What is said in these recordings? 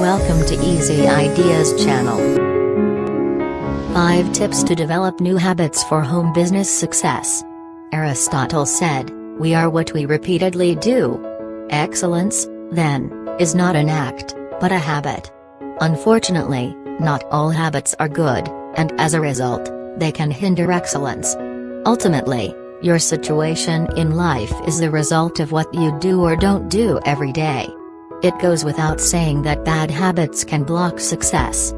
Welcome to Easy Ideas channel. 5 Tips to Develop New Habits for Home Business Success. Aristotle said, We are what we repeatedly do. Excellence, then, is not an act, but a habit. Unfortunately, not all habits are good, and as a result, they can hinder excellence. Ultimately, your situation in life is the result of what you do or don't do every day. It goes without saying that bad habits can block success.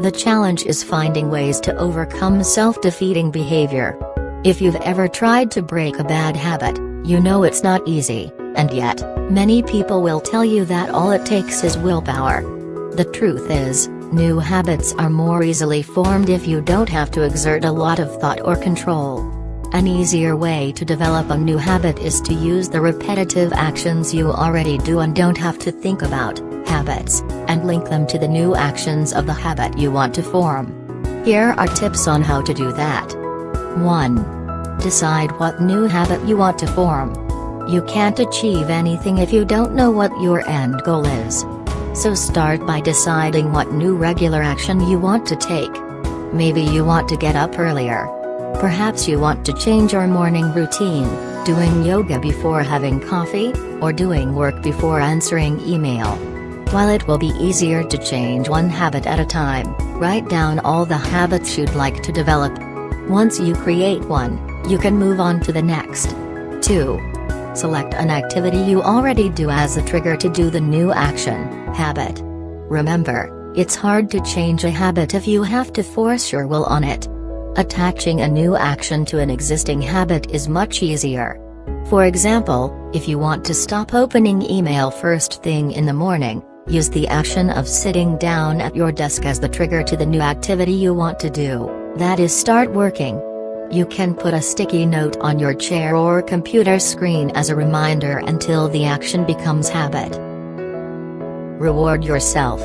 The challenge is finding ways to overcome self-defeating behavior. If you've ever tried to break a bad habit, you know it's not easy, and yet, many people will tell you that all it takes is willpower. The truth is, new habits are more easily formed if you don't have to exert a lot of thought or control. An easier way to develop a new habit is to use the repetitive actions you already do and don't have to think about, habits, and link them to the new actions of the habit you want to form. Here are tips on how to do that. 1. Decide what new habit you want to form. You can't achieve anything if you don't know what your end goal is. So start by deciding what new regular action you want to take. Maybe you want to get up earlier, Perhaps you want to change your morning routine, doing yoga before having coffee, or doing work before answering email. While it will be easier to change one habit at a time, write down all the habits you'd like to develop. Once you create one, you can move on to the next. 2. Select an activity you already do as a trigger to do the new action, habit. Remember, it's hard to change a habit if you have to force your will on it. Attaching a new action to an existing habit is much easier. For example, if you want to stop opening email first thing in the morning, use the action of sitting down at your desk as the trigger to the new activity you want to do, that is start working. You can put a sticky note on your chair or computer screen as a reminder until the action becomes habit. Reward yourself.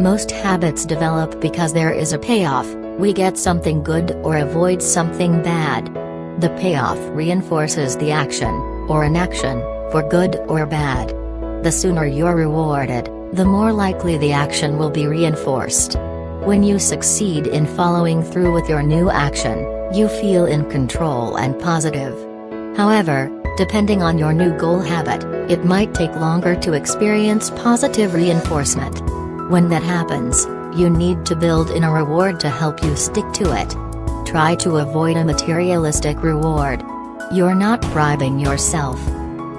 Most habits develop because there is a payoff, we get something good or avoid something bad. The payoff reinforces the action, or inaction, for good or bad. The sooner you're rewarded, the more likely the action will be reinforced. When you succeed in following through with your new action, you feel in control and positive. However, depending on your new goal habit, it might take longer to experience positive reinforcement. When that happens, you need to build in a reward to help you stick to it. Try to avoid a materialistic reward. You're not bribing yourself.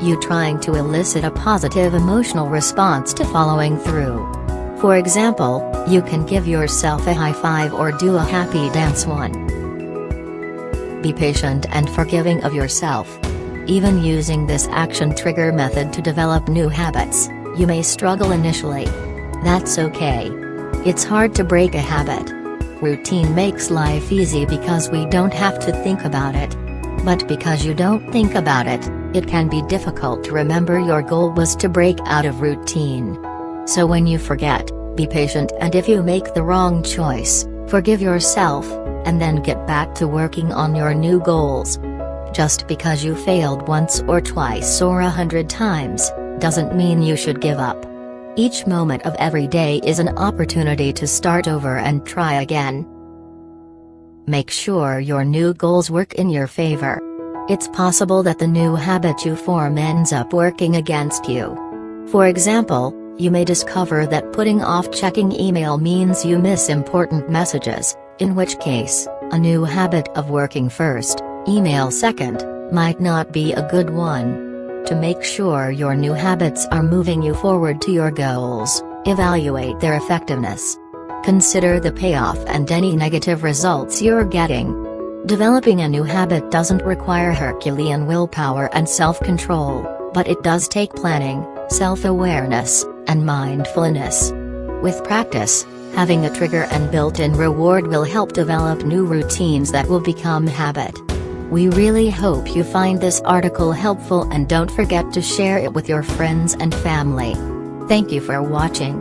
You trying to elicit a positive emotional response to following through. For example, you can give yourself a high five or do a happy dance one. Be patient and forgiving of yourself. Even using this action trigger method to develop new habits, you may struggle initially. That's okay. It's hard to break a habit. Routine makes life easy because we don't have to think about it. But because you don't think about it, it can be difficult to remember your goal was to break out of routine. So when you forget, be patient and if you make the wrong choice, forgive yourself, and then get back to working on your new goals. Just because you failed once or twice or a hundred times, doesn't mean you should give up. Each moment of every day is an opportunity to start over and try again. Make sure your new goals work in your favor. It's possible that the new habit you form ends up working against you. For example, you may discover that putting off checking email means you miss important messages, in which case, a new habit of working first, email second, might not be a good one. To make sure your new habits are moving you forward to your goals, evaluate their effectiveness. Consider the payoff and any negative results you're getting. Developing a new habit doesn't require Herculean willpower and self-control, but it does take planning, self-awareness, and mindfulness. With practice, having a trigger and built-in reward will help develop new routines that will become habit. We really hope you find this article helpful and don't forget to share it with your friends and family. Thank you for watching.